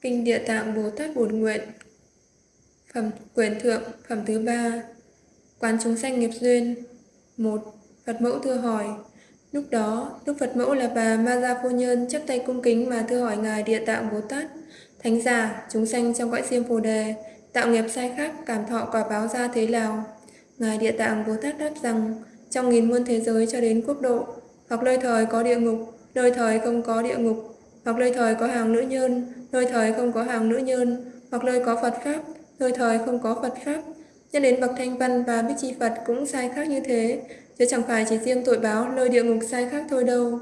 Kinh Địa Tạng Bồ Tát Bổn Nguyện Phẩm Quyền Thượng Phẩm thứ ba Quán chúng sanh nghiệp duyên. Một Phật mẫu thưa hỏi. Lúc đó, Đức Phật mẫu là bà Ma Gia Phu Nhân chắp tay cung kính mà thưa hỏi Ngài Địa Tạng Bồ Tát. Thánh giả, chúng sanh trong cõi siêm phù đề Tạo nghiệp sai khác, cảm thọ quả báo ra thế nào Ngài Địa Tạng Bồ Tát đáp rằng Trong nghìn muôn thế giới cho đến quốc độ Hoặc nơi thời có địa ngục, nơi thời không có địa ngục Hoặc nơi thời có hàng nữ nhân, nơi thời không có hàng nữ nhân Hoặc nơi có Phật Pháp, nơi thời không có Phật Pháp Nhân đến bậc thanh văn và bích chi Phật cũng sai khác như thế, chứ chẳng phải chỉ riêng tội báo nơi địa ngục sai khác thôi đâu.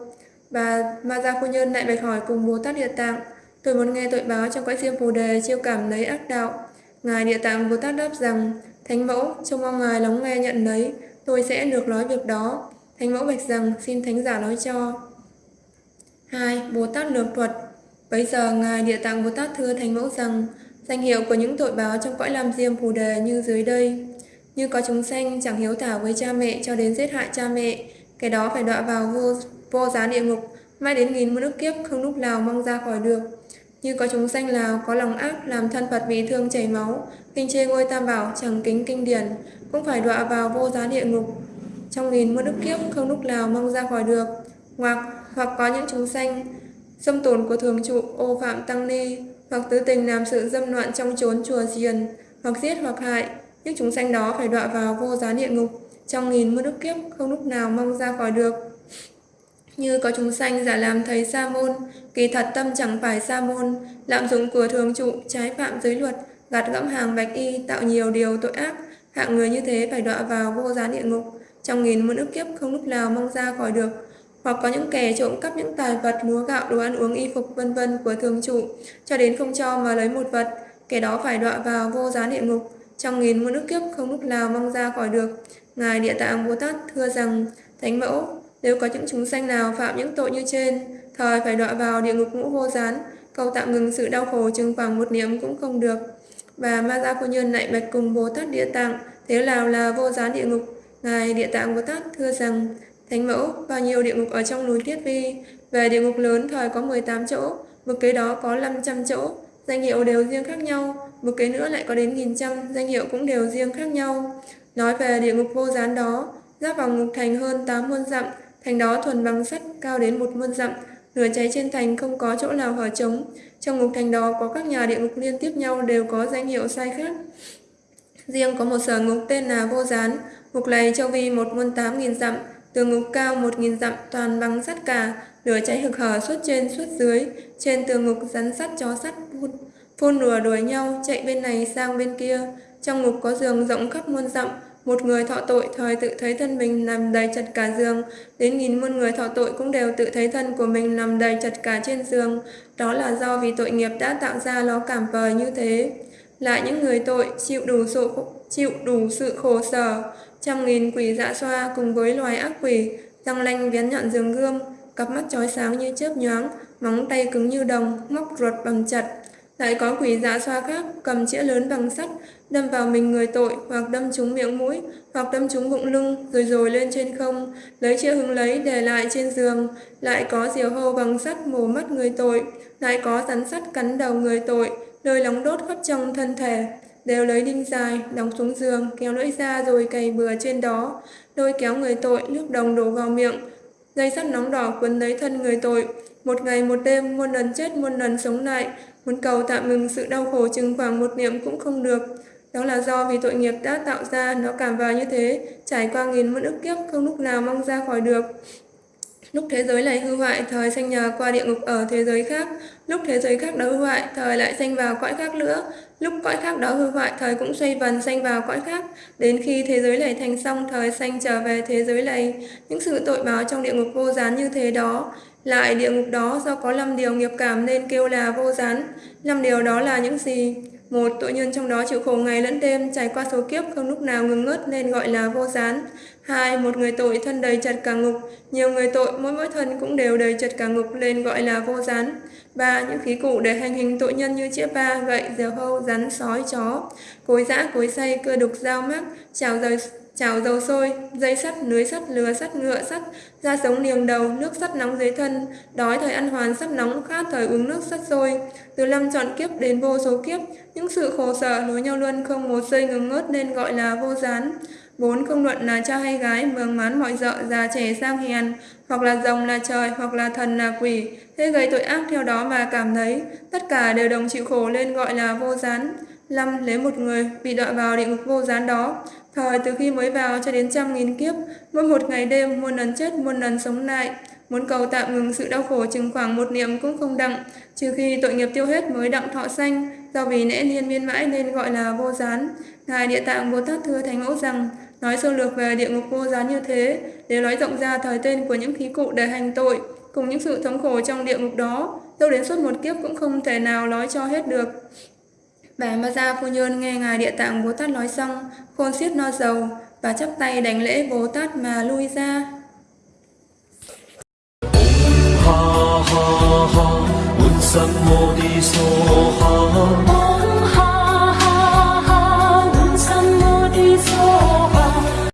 Và Ma Gia Phu Nhân lại bạch hỏi cùng Bồ Tát Địa Tạng, tôi muốn nghe tội báo trong cõi riêng phù đề chiêu cảm lấy ác đạo. Ngài Địa Tạng Bồ Tát đáp rằng, Thánh Mẫu, trông mong Ngài lắng nghe nhận lấy, tôi sẽ được nói việc đó. Thánh Mẫu bạch rằng, xin Thánh giả nói cho. 2. Bồ Tát Lược Thuật Bây giờ Ngài Địa Tạng Bồ Tát thưa Thánh Mẫu rằng, Danh hiệu của những tội báo trong cõi làm diêm phù đề như dưới đây. Như có chúng sanh chẳng hiếu thảo với cha mẹ cho đến giết hại cha mẹ, cái đó phải đọa vào vô, vô giá địa ngục, mãi đến nghìn muôn ức kiếp không lúc nào mong ra khỏi được. Như có chúng sanh nào có lòng ác làm thân Phật bị thương chảy máu, kinh chê ngôi tam bảo chẳng kính kinh điển, cũng phải đọa vào vô giá địa ngục. Trong nghìn muôn đức kiếp không lúc nào mong ra khỏi được. Hoặc hoặc có những chúng sanh xâm tổn của thường trụ ô phạm tăng ni hoặc tứ tình làm sự dâm loạn trong chốn chùa diền, hoặc giết hoặc hại, những chúng sanh đó phải đọa vào vô giá địa ngục, trong nghìn muôn đức kiếp không lúc nào mong ra khỏi được. Như có chúng sanh giả làm thầy sa môn, kỳ thật tâm chẳng phải sa môn, lạm dụng của thường trụ, trái phạm giới luật, gạt gẫm hàng bạch y, tạo nhiều điều tội ác, hạng người như thế phải đọa vào vô giá địa ngục, trong nghìn muôn ức kiếp không lúc nào mong ra khỏi được. Hoặc có những kẻ trộm cắp những tài vật, lúa gạo, đồ ăn uống, y phục vân vân của thường trụ cho đến không cho mà lấy một vật, kẻ đó phải đọa vào vô giá địa ngục, trong nghìn muôn ức kiếp không lúc nào mong ra khỏi được. Ngài Địa Tạng Bồ Tát thưa rằng, Thánh Mẫu, nếu có những chúng sanh nào phạm những tội như trên, thời phải đọa vào địa ngục ngũ vô gián, cầu tạm ngừng sự đau khổ chừng khoảng một niệm cũng không được. Và Ma Gia Phu Nhân lại bạch cùng Bồ Tát Địa Tạng, thế nào là vô gián địa ngục? Ngài Địa Tạng Bồ Tát thưa rằng, Thánh mẫu, bao nhiêu địa ngục ở trong núi Tiết Vi, về địa ngục lớn thời có 18 chỗ, một kế đó có 500 chỗ, danh hiệu đều riêng khác nhau, một kế nữa lại có đến nghìn trăm, danh hiệu cũng đều riêng khác nhau. Nói về địa ngục vô gián đó, giáp vào ngục thành hơn 8 muôn dặm, thành đó thuần bằng sắt cao đến một muôn dặm, lửa cháy trên thành không có chỗ nào hở trống. Trong ngục thành đó có các nhà địa ngục liên tiếp nhau đều có danh hiệu sai khác. Riêng có một sở ngục tên là Vô Gián, ngục này châu vi một muôn tám nghìn dặm, Tường ngục cao một nghìn dặm toàn bằng sắt cả, lửa cháy hực hở suốt trên suốt dưới, trên tường ngục rắn sắt chó sắt phun, phun lửa đuổi nhau, chạy bên này sang bên kia. Trong ngục có giường rộng khắp muôn dặm, một người thọ tội thời tự thấy thân mình nằm đầy chật cả giường, đến nghìn muôn người thọ tội cũng đều tự thấy thân của mình nằm đầy chật cả trên giường. Đó là do vì tội nghiệp đã tạo ra nó cảm vời như thế. Lại những người tội chịu đủ sự, chịu đủ sự khổ sở, Trăm nghìn quỷ dạ xoa cùng với loài ác quỷ, răng lanh vén nhọn giường gươm, cặp mắt chói sáng như chớp nhoáng, móng tay cứng như đồng, móc ruột bằng chặt. Lại có quỷ dạ xoa khác cầm chĩa lớn bằng sắt, đâm vào mình người tội hoặc đâm trúng miệng mũi, hoặc đâm trúng bụng lưng, rồi rồi lên trên không, lấy chĩa hứng lấy để lại trên giường. Lại có diều hâu bằng sắt mổ mắt người tội, lại có rắn sắt cắn đầu người tội, nơi nóng đốt khắp trong thân thể. Đều lấy đinh dài, đóng xuống giường, kéo lưỡi ra rồi cày bừa trên đó, đôi kéo người tội, nước đồng đổ vào miệng. Dây sắt nóng đỏ quấn lấy thân người tội, một ngày một đêm, muôn lần chết, muôn lần sống lại, muốn cầu tạm ngừng sự đau khổ chừng khoảng một niệm cũng không được. Đó là do vì tội nghiệp đã tạo ra nó cảm vào như thế, trải qua nghìn muôn ức kiếp không lúc nào mong ra khỏi được. Lúc thế giới này hư hoại, thời sanh nhờ qua địa ngục ở thế giới khác. Lúc thế giới khác đó hư hoại, thời lại sanh vào cõi khác nữa. Lúc cõi khác đó hư hoại, thời cũng xoay vần sanh vào cõi khác. Đến khi thế giới này thành xong, thời sanh trở về thế giới này. Những sự tội báo trong địa ngục vô gián như thế đó. Lại địa ngục đó do có 5 điều nghiệp cảm nên kêu là vô gián. 5 điều đó là những gì? Một, tội nhân trong đó chịu khổ ngày lẫn đêm, trải qua số kiếp không lúc nào ngừng ngớt nên gọi là vô gián. Hai, một người tội thân đầy chật cả ngục, nhiều người tội mỗi mỗi thân cũng đều đầy chật cả ngục nên gọi là vô gián. Ba, những khí cụ để hành hình tội nhân như chĩa ba, gậy, diều hâu, rắn, sói, chó, cối giã, cối xay, cưa đục, dao mác, chảo rời chảo dầu sôi, dây sắt, lưới sắt, lừa sắt, ngựa sắt, da sống liềng đầu, nước sắt nóng dưới thân, đói thời ăn hoàn sắt nóng, khát thời uống nước sắt sôi. Từ lâm chọn kiếp đến vô số kiếp, những sự khổ sở nối nhau luôn không một giây ngừng ngớt nên gọi là vô gián. Bốn không luận là cha hay gái, mường mán mọi dợ, già trẻ sang hiền, hoặc là rồng là trời, hoặc là thần là quỷ, thế gây tội ác theo đó mà cảm thấy, tất cả đều đồng chịu khổ nên gọi là vô gián. Lâm lấy một người bị đọa vào địa ngục vô gián đó, thời từ khi mới vào cho đến trăm nghìn kiếp, mỗi một ngày đêm muôn lần chết muôn lần sống lại, muốn cầu tạm ngừng sự đau khổ chừng khoảng một niệm cũng không đặng, trừ khi tội nghiệp tiêu hết mới đặng thọ sanh, do vì nễ liên miên mãi nên gọi là vô gián. Ngài Địa Tạng Bồ Tát thưa Thánh Mẫu rằng, nói sơ lược về địa ngục vô gián như thế, để nói rộng ra thời tên của những khí cụ để hành tội, cùng những sự thống khổ trong địa ngục đó, đâu đến suốt một kiếp cũng không thể nào nói cho hết được. Bà Ma Gia Phu Nhân nghe Ngài Địa Tạng Bồ Tát nói xong, khôn xiết no dầu, và chắp tay đánh lễ Bồ Tát mà lui ra. ha ha ha, sam mô đi ha